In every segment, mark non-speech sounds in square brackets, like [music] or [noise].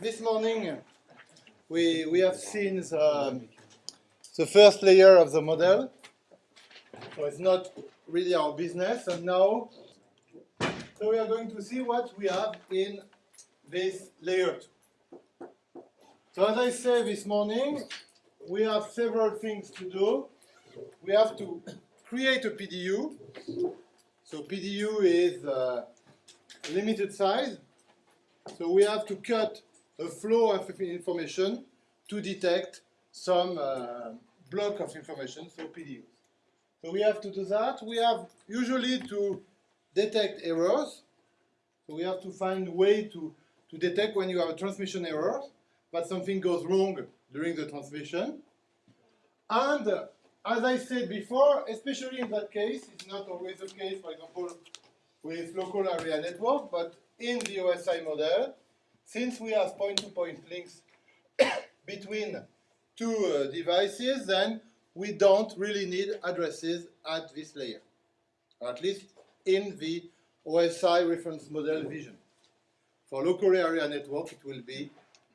this morning we, we have seen the, the first layer of the model. So it's not really our business. And now, so we are going to see what we have in this layer two. So as I said this morning, we have several things to do. We have to create a PDU. So PDU is uh, limited size. So we have to cut a flow of information to detect some uh, block of information, so PDUs. So we have to do that. We have usually to detect errors. So we have to find a way to, to detect when you have a transmission error, that something goes wrong during the transmission. And uh, as I said before, especially in that case, it's not always the case, for example, with local area network, but in the OSI model, since we have point-to-point -point links [coughs] between two uh, devices, then we don't really need addresses at this layer, at least in the OSI reference model vision. For local area network, it will be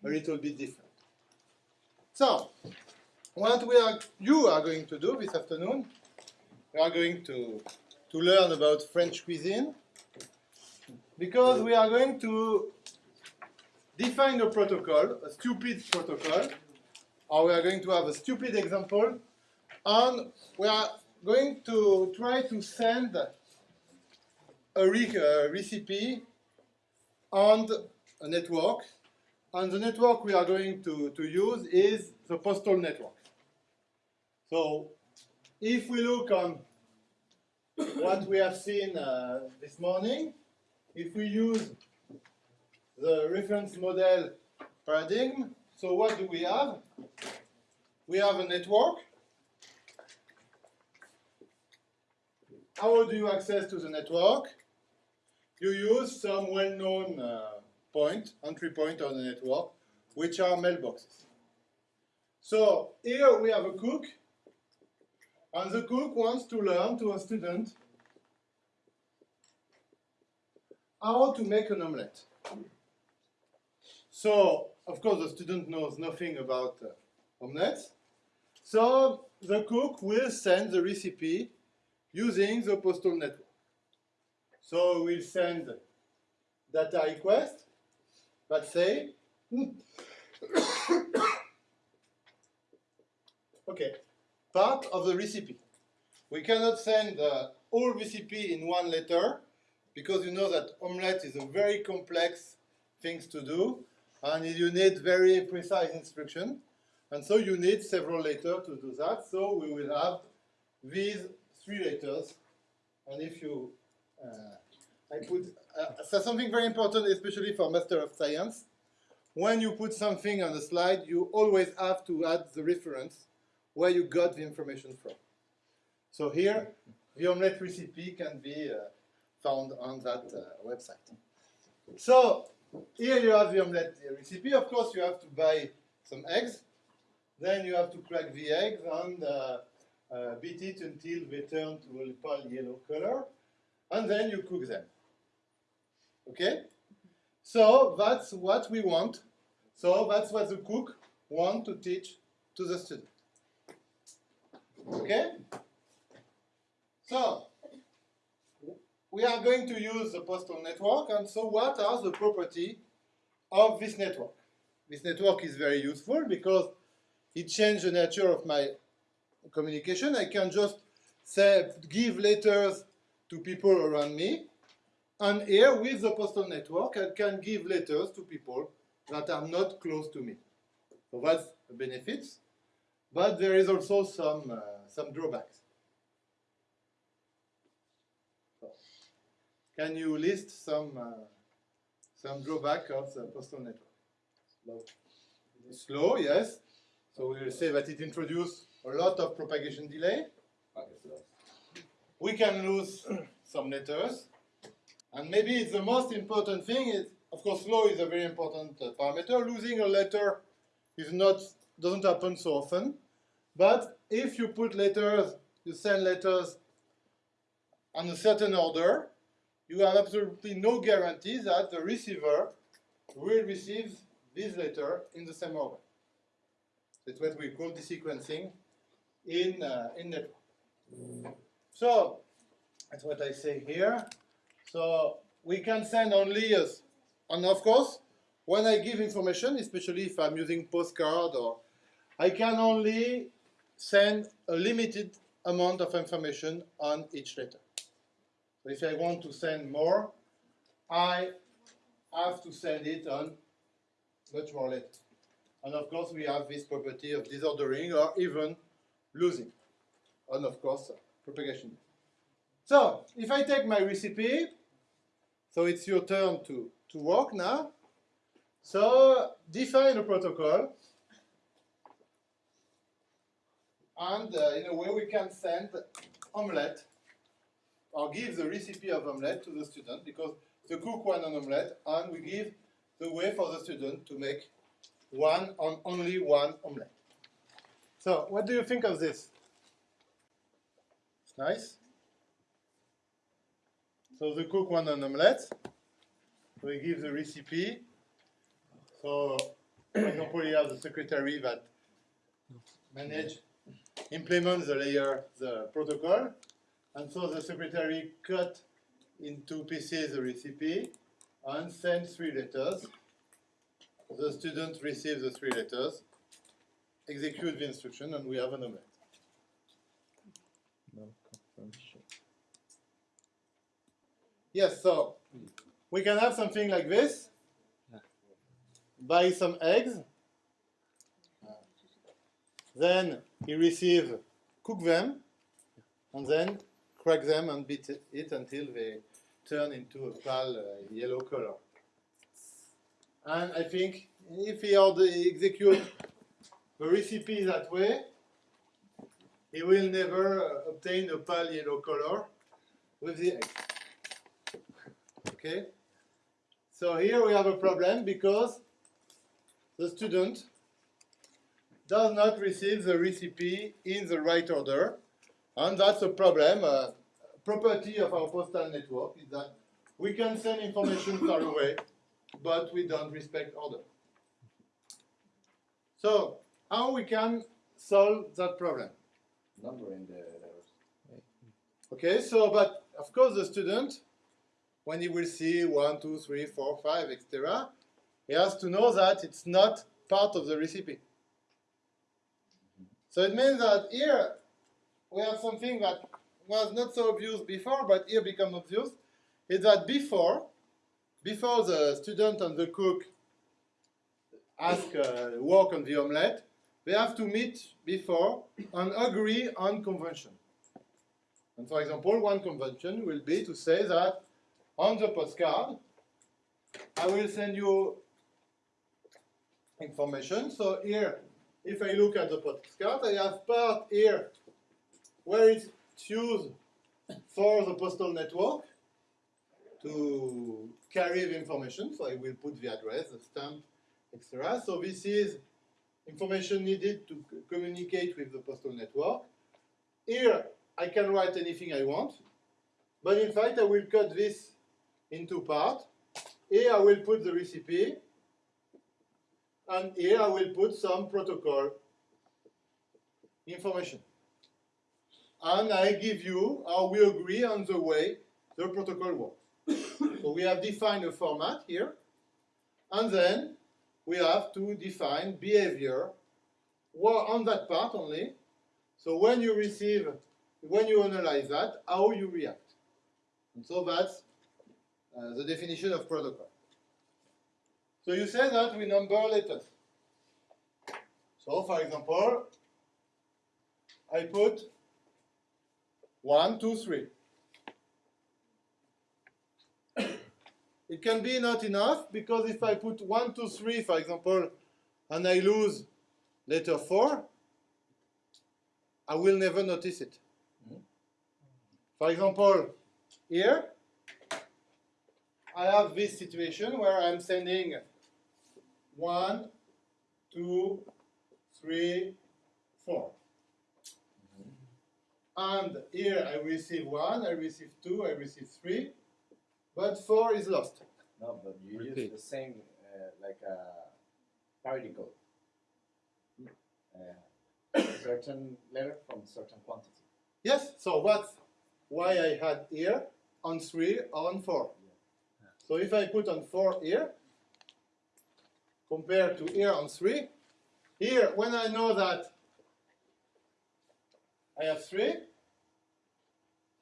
a little bit different. So, what we are, you are going to do this afternoon, we are going to, to learn about French cuisine, because we are going to define a protocol, a stupid protocol, or we are going to have a stupid example, and we are going to try to send a, re a recipe on a network, and the network we are going to, to use is the postal network. So if we look on what we have seen uh, this morning, if we use the reference model paradigm, so what do we have? We have a network. How do you access to the network? You use some well-known uh, point, entry point on the network, which are mailboxes. So here we have a cook, and the cook wants to learn to a student how to make an omelette. So, of course, the student knows nothing about uh, omelets. So, the cook will send the recipe using the postal network. So, we'll send data request that say, [coughs] okay, part of the recipe. We cannot send the whole recipe in one letter because you know that omelette is a very complex thing to do and you need very precise instruction. And so you need several letters to do that. So we will have these three letters. And if you, uh, I put, uh, so something very important, especially for Master of Science. When you put something on the slide, you always have to add the reference where you got the information from. So here, the omelette recipe can be uh, found on that uh, website. So here you have the omelette recipe. Of course, you have to buy some eggs. Then you have to crack the eggs and uh, uh, beat it until they turn to a pale yellow color. And then you cook them. Okay? So that's what we want. So that's what the cook want to teach to the student. Okay? So, we are going to use the postal network, and so what are the properties of this network? This network is very useful because it changed the nature of my communication. I can just say, give letters to people around me, and here with the postal network, I can give letters to people that are not close to me. So that's the benefits, but there is also some, uh, some drawbacks. Can you list some uh, some drawback of the postal network? Slow. Slow, yes. So we will say that it introduces a lot of propagation delay. We can lose [clears throat] some letters. And maybe the most important thing is, of course, slow is a very important uh, parameter. Losing a letter is not doesn't happen so often. But if you put letters, you send letters on a certain order, you have absolutely no guarantee that the receiver will receive this letter in the same order. That's what we call desequencing in, uh, in network. So, that's what I say here. So, we can send only, as, and of course, when I give information, especially if I'm using postcard or I can only send a limited amount of information on each letter. So if I want to send more, I have to send it on much more letters. And of course, we have this property of disordering or even losing. And of course, propagation. So, if I take my recipe, so it's your turn to, to work now. So, define a protocol. And uh, in a way, we can send omelette or give the recipe of omelette to the student because the cook one an omelette and we give the way for the student to make one on only one omelette. So, what do you think of this? It's nice. So the cook one an omelette. We give the recipe. So, example, you have the secretary that manage, implement the layer, the protocol, and so the secretary cut in two pieces the recipe and send three letters. The student receives the three letters, execute the instruction, and we have an omelette. Yes, so we can have something like this. Buy some eggs. Then he receive, cook them, and then crack them and beat it until they turn into a pale uh, yellow color. And I think if he execute the recipe that way, he will never uh, obtain a pale yellow color with the egg. Okay? So here we have a problem because the student does not receive the recipe in the right order. And that's a problem. Uh, property of our postal network is that we can send information far [coughs] away, but we don't respect order. So, how we can solve that problem? Numbering the letters. Okay, so, but of course the student, when he will see one, two, three, four, five, etc., he has to know that it's not part of the recipe. So it means that here we have something that was not so obvious before, but here become obvious, is that before, before the student and the cook ask uh, work on the omelette, they have to meet before and agree on convention. And for example, one convention will be to say that on the postcard, I will send you information. So here, if I look at the postcard, I have part here where it's used for the postal network to carry the information. So I will put the address, the stamp, etc. So this is information needed to communicate with the postal network. Here, I can write anything I want, but in fact, I will cut this into part. Here, I will put the recipe, and here I will put some protocol information. And I give you, or we agree on the way the protocol works. [coughs] so we have defined a format here, and then we have to define behavior well, on that part only. So when you receive, when you analyze that, how you react. And so that's uh, the definition of protocol. So you say that we number letters. So for example, I put one, two, three. it can be not enough because if I put one, two, three, for example, and I lose letter four, I will never notice it. For example, here, I have this situation where I'm sending one, two, three, four. And here I receive one, I receive two, I receive three, but four is lost. No, but you use the same, uh, like a article. Uh, [coughs] certain letter from certain quantity. Yes, so that's why I had here on 3 or on 4. So if I put on 4 here, compared to here on 3, here, when I know that I have 3,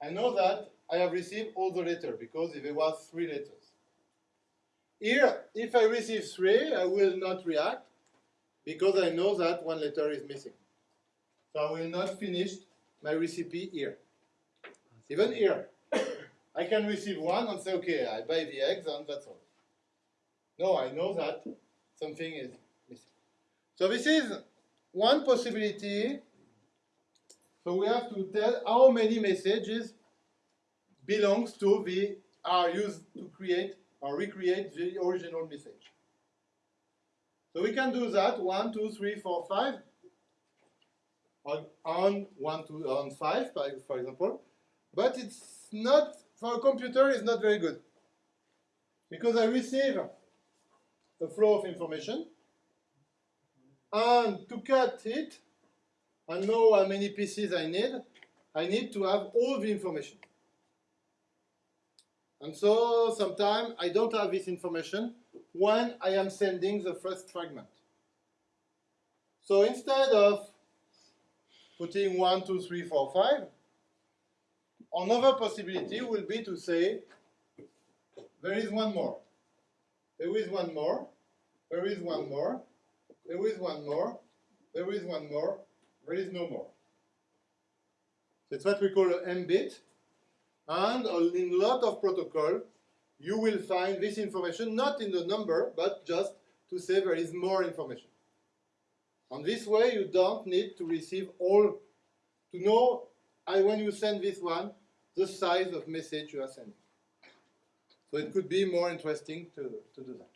I know that I have received all the letters because if there was 3 letters. Here, if I receive 3, I will not react because I know that one letter is missing. So I will not finish my recipe here. Even here. [coughs] I can receive one and say, okay, I buy the eggs and that's all. No, I know that something is missing. So this is one possibility. So we have to tell how many messages belongs to the are used to create or recreate the original message. So we can do that one, two, three, four, five on, on one, two, on five, for for example. But it's not for a computer. It's not very good because I receive a flow of information, and to cut it and know how many pieces I need, I need to have all the information. And so sometimes I don't have this information when I am sending the first fragment. So instead of putting one, two, three, four, five, another possibility will be to say there is one more. There is one more. There is one more. There is one more. There is one more. There is no more. That's what we call an M bit. And in a lot of protocol, you will find this information not in the number, but just to say there is more information. On this way, you don't need to receive all, to know I, when you send this one, the size of message you are sending. So it could be more interesting to, to do that.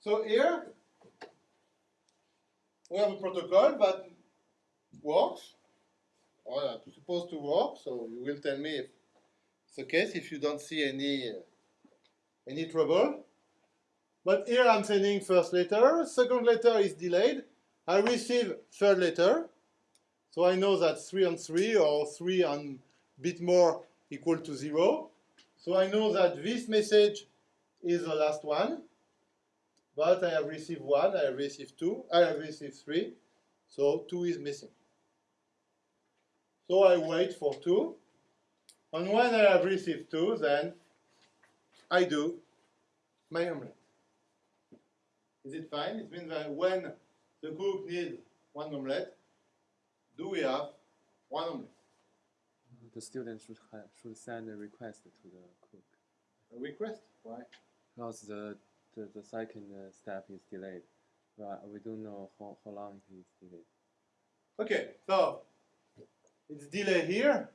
So here, we have a protocol that works, or uh, supposed to work, so you will tell me if it's the case, if you don't see any, uh, any trouble. But here I'm sending first letter, second letter is delayed, I receive third letter, so I know that 3 on 3 or 3 and bit more equal to 0. So I know that this message is the last one, but I have received 1, I have received 2, I have received 3, so 2 is missing. So I wait for 2, and when I have received 2, then I do my omelette. Is it fine? It means that when the cook needs one omelette, do we have one omelette? The student should ha should send a request to the cook A request? Why? because the the, the second uh, step is delayed. Well, we don't know how, how long it is delayed. Okay, so it's delay here.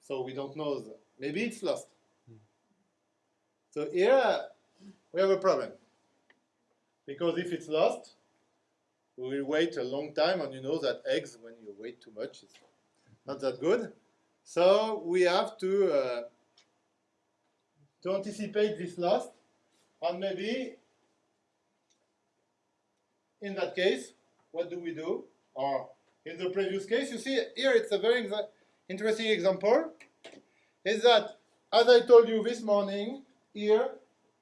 So we don't know. The, maybe it's lost. So here we have a problem. Because if it's lost, we will wait a long time, and you know that eggs, when you wait too much, it's not that good. So we have to uh, to anticipate this loss, and maybe in that case, what do we do? Or in the previous case, you see here it's a very exa interesting example. Is that as I told you this morning, here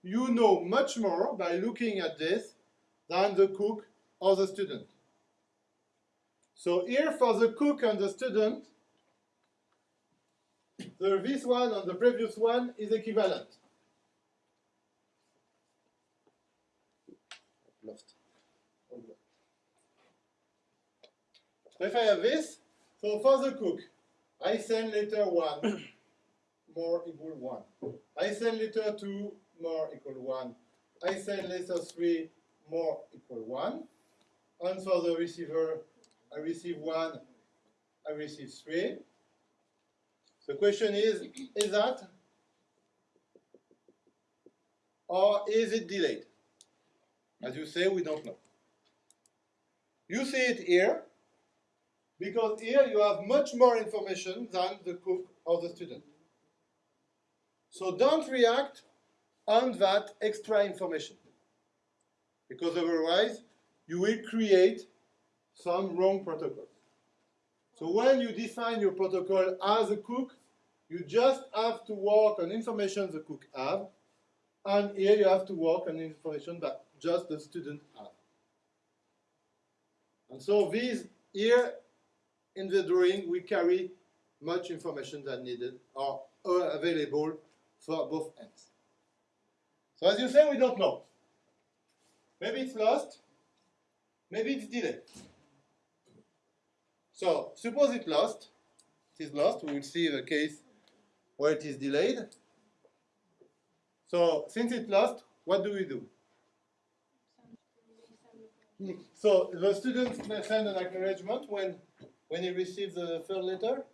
you know much more by looking at this than the cook or the student. So here for the cook and the student, the, this one and the previous one is equivalent. Lost. So if I have this, so for the cook, I send letter 1 [coughs] more equal 1. I send letter 2 more equal 1. I send letter 3 more equal 1. And for the receiver, I receive 1, I receive 3. The question is, is that or is it delayed? As you say, we don't know. You see it here, because here you have much more information than the cook or the student. So don't react on that extra information. because otherwise you will create some wrong protocol. So when you define your protocol as a cook, you just have to work on information the cook have, and here you have to work on information that just the student have. And so these here in the drawing we carry much information that needed or available for both ends. So as you say, we don't know. Maybe it's lost, maybe it's delayed. So suppose it's lost, it is lost, we will see the case where it is delayed. So since it's lost, what do we do? Hmm. So the students may send an acknowledgement when when he receives the third letter.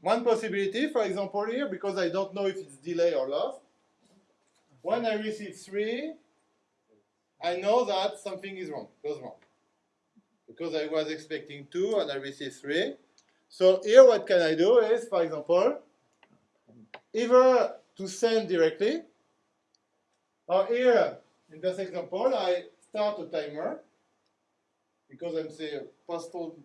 One possibility, for example, here, because I don't know if it's delay or lost. When I receive three, I know that something is wrong, goes wrong. Because I was expecting two and I received three. So here what can I do is, for example, either to send directly, or here, in this example, I start a timer, because I'm saying postal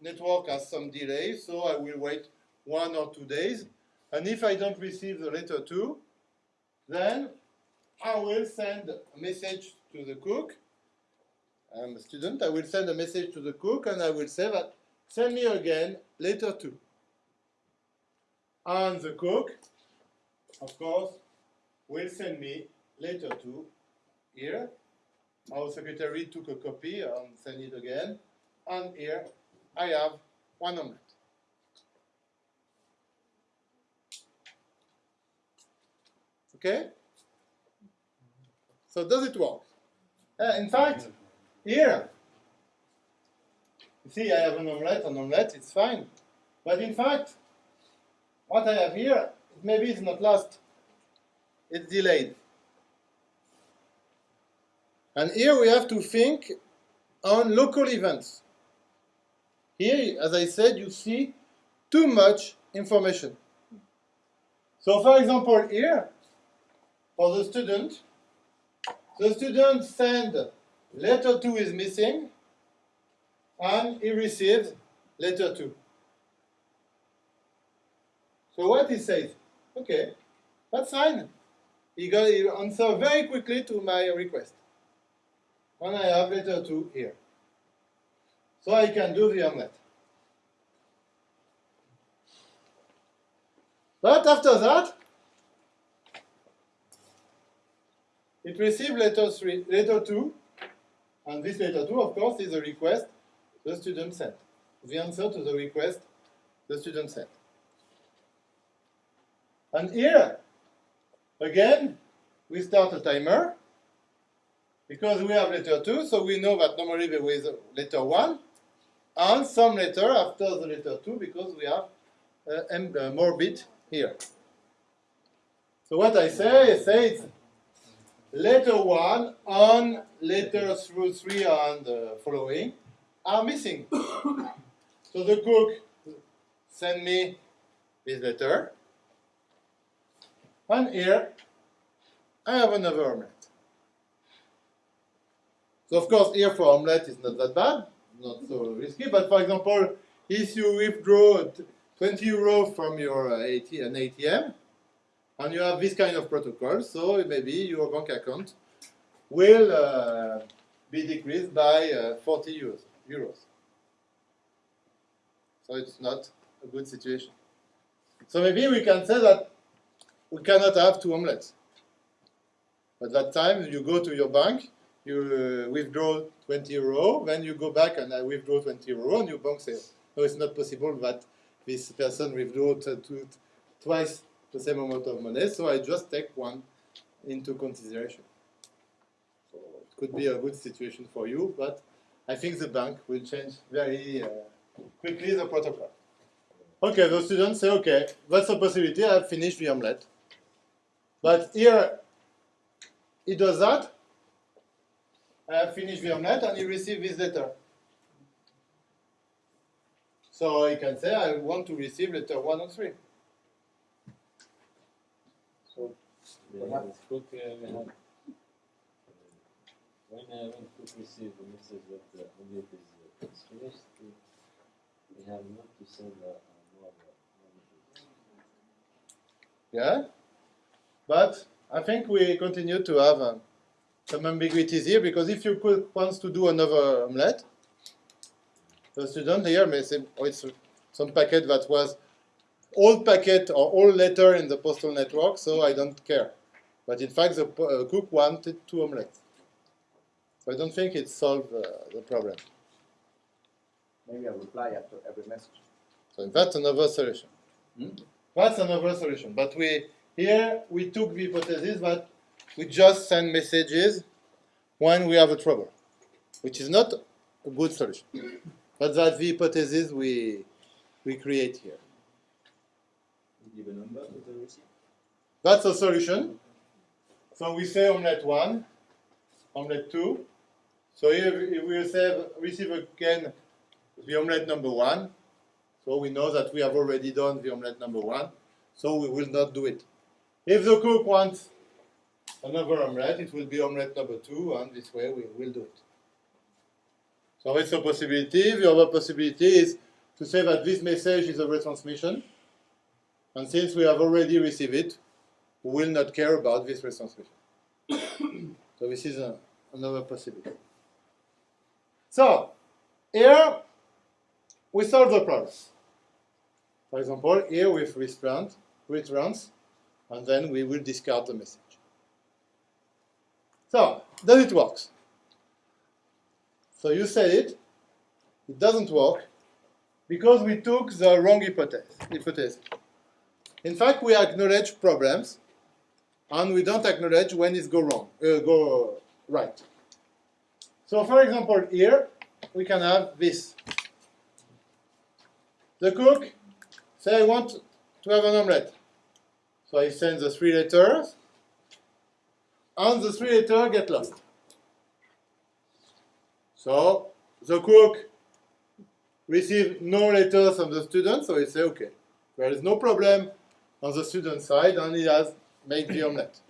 network has some delay, so I will wait one or two days. And if I don't receive the letter two, then I will send a message to the cook. I'm a student, I will send a message to the cook and I will say that send me again letter two. And the cook, of course, will send me letter two here. Our secretary took a copy and sent it again. And here I have one omelette. Okay? So does it work? Uh, in fact, here, you see I have an omelette, an omelette, it's fine. But in fact, what I have here, maybe it's not lost, it's delayed. And here we have to think on local events. Here, as I said, you see too much information. So for example, here, for the student, the student send letter 2 is missing, and he receives letter 2. So what he says, okay, that's fine. He got he answer very quickly to my request. And I have letter 2 here. So I can do the omelette. But after that, it received letter, three, letter 2, and this letter 2, of course, is a request the student sent. The answer to the request the student sent. And here, again, we start a timer, because we have letter 2, so we know that normally there is letter 1, and some letter after the letter 2, because we have uh, uh, more bit here. So what I say, I say it's letter 1 on letter through 3 and uh, following are missing. [coughs] so the cook send me this letter. And here I have another omelette. So of course here for omelette is not that bad, not so risky, but for example, if you withdraw 20 euro from your uh, AT an ATM, and you have this kind of protocol, so maybe your bank account will uh, be decreased by uh, 40 euros, euros. So it's not a good situation. So maybe we can say that we cannot have two omelettes. At that time, you go to your bank, you uh, withdraw 20 euro, then you go back and I withdraw 20 euro, and your bank says, no, it's not possible that this person withdraw twice the same amount of money, so I just take one into consideration. So it could be a good situation for you, but I think the bank will change very uh, quickly the protocol. Okay, the students say, okay, that's a possibility, I've finished the omelette. But here, he does that, I have finished the omelette, and he receives this letter. So he can say, I want to receive letter 1 and 3. So Perhaps. uh, we have, uh, when uh, when cook receive the message that the omelet is, uh, finished, we, have not to send uh, uh, more, uh, more messages. Yeah, but I think we continue to have um, some ambiguities here because if you cook wants to do another omelette, the student here may say, oh, it's some packet that was old packet or old letter in the postal network, so I don't care. But in fact, the uh, cook wanted two omelettes. So I don't think it solved uh, the problem. Maybe a reply after every message. So that's another solution. Hmm? That's another solution. But we here we took the hypothesis that we just send messages when we have a trouble, which is not a good solution. But that's the hypothesis we we create here. Give a number to the receiver. That's a solution. So we say omelette one, omelette two. So here if we say receive again the omelette number one. So we know that we have already done the omelette number one. So we will not do it. If the cook wants another omelette, it will be omelette number two, and this way we will do it. So it's a possibility. The other possibility is to say that this message is a retransmission. And since we have already received it, we will not care about this retransmission. [coughs] so this is a, another possibility. So here we solve the problem. For example, here with restaurant, returns, and then we will discard the message. So, does it work? So you said it, it doesn't work because we took the wrong hypothesis. In fact, we acknowledge problems, and we don't acknowledge when it's go wrong, uh, go right. So, for example, here we can have this. The cook say I want to have an omelette, so I send the three letters, and the three letters get lost. So the cook receive no letters from the student, so he say okay, there is no problem on the student side, and he has made the omelette.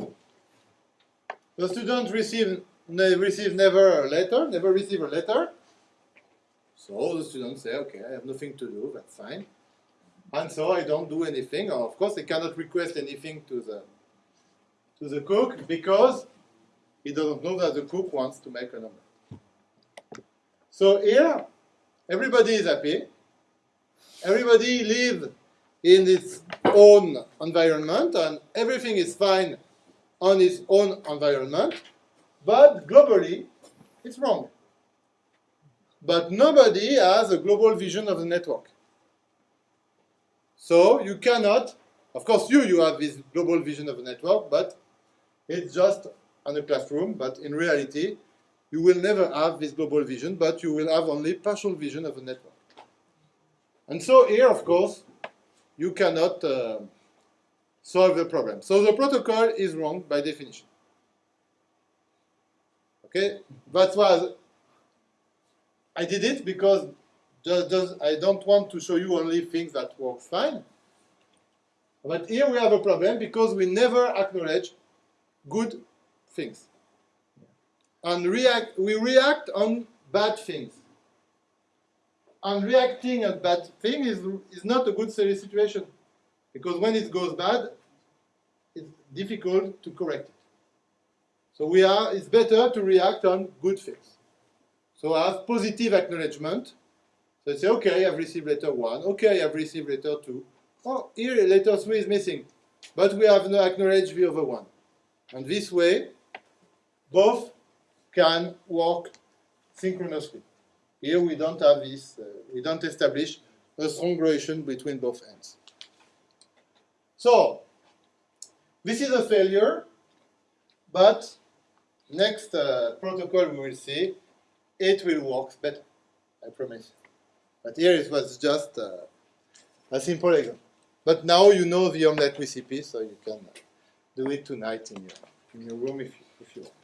The student receive ne- never a letter, never receive a letter. So the student say, okay, I have nothing to do, that's fine. And so I don't do anything. Of course, I cannot request anything to the to the cook because he doesn't know that the cook wants to make an omelette. So here, everybody is happy. Everybody lives in its own environment, and everything is fine on its own environment. But globally, it's wrong. But nobody has a global vision of the network. So you cannot, of course, you you have this global vision of the network, but it's just on a classroom. But in reality, you will never have this global vision, but you will have only partial vision of a network. And so here, of course, you cannot uh, solve the problem. So the protocol is wrong by definition. Okay, that's why I did it because just, just, I don't want to show you only things that work fine. But here we have a problem because we never acknowledge good things. And react, we react on bad things. And reacting on bad thing is, is not a good situation. Because when it goes bad, it's difficult to correct it. So we are, it's better to react on good things. So I have positive acknowledgement. So I say, okay, I've received letter one. Okay, I've received letter two. Oh, here letter three is missing. But we have not acknowledged the other one. And this way, both can work synchronously. Here we don't have this, uh, we don't establish a strong relation between both ends. So, this is a failure, but next uh, protocol we will see, it will work better, I promise. But here it was just uh, a simple example. But now you know the omelette recipe, so you can uh, do it tonight in your, in your room if if you want.